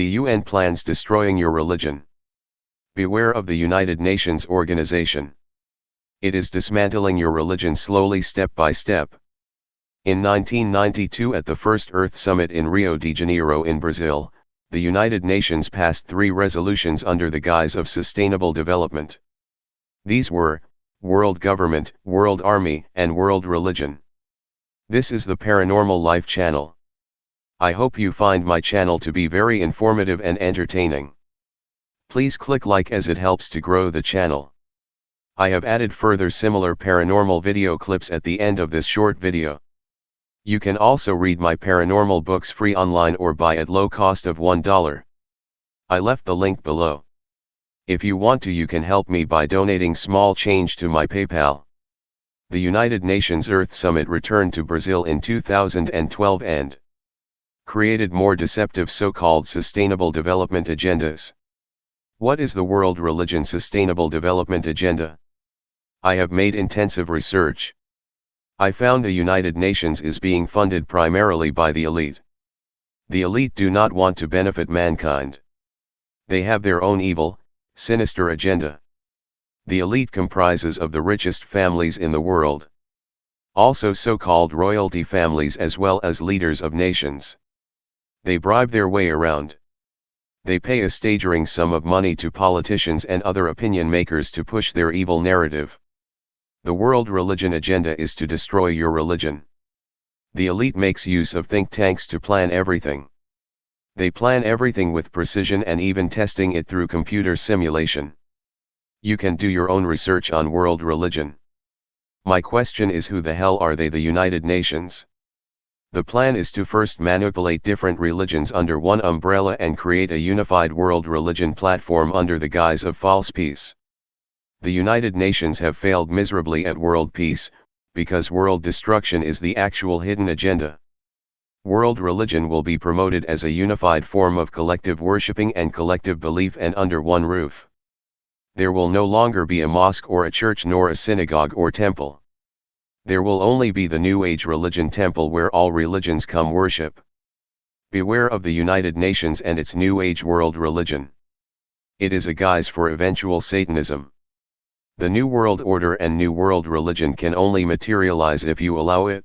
The UN plans destroying your religion. Beware of the United Nations organization. It is dismantling your religion slowly step by step. In 1992 at the first Earth Summit in Rio de Janeiro in Brazil, the United Nations passed three resolutions under the guise of sustainable development. These were, World Government, World Army, and World Religion. This is the Paranormal Life channel. I hope you find my channel to be very informative and entertaining. Please click like as it helps to grow the channel. I have added further similar paranormal video clips at the end of this short video. You can also read my paranormal books free online or buy at low cost of $1. I left the link below. If you want to you can help me by donating small change to my PayPal. The United Nations Earth Summit returned to Brazil in 2012 and created more deceptive so-called sustainable development agendas. What is the World Religion Sustainable Development Agenda? I have made intensive research. I found the United Nations is being funded primarily by the elite. The elite do not want to benefit mankind. They have their own evil, sinister agenda. The elite comprises of the richest families in the world. Also so-called royalty families as well as leaders of nations. They bribe their way around. They pay a staggering sum of money to politicians and other opinion makers to push their evil narrative. The world religion agenda is to destroy your religion. The elite makes use of think tanks to plan everything. They plan everything with precision and even testing it through computer simulation. You can do your own research on world religion. My question is who the hell are they the United Nations? The plan is to first manipulate different religions under one umbrella and create a unified world religion platform under the guise of false peace the United Nations have failed miserably at world peace, because world destruction is the actual hidden agenda. World religion will be promoted as a unified form of collective worshipping and collective belief and under one roof. There will no longer be a mosque or a church nor a synagogue or temple. There will only be the New Age religion temple where all religions come worship. Beware of the United Nations and its New Age world religion. It is a guise for eventual Satanism. The New World Order and New World Religion can only materialize if you allow it.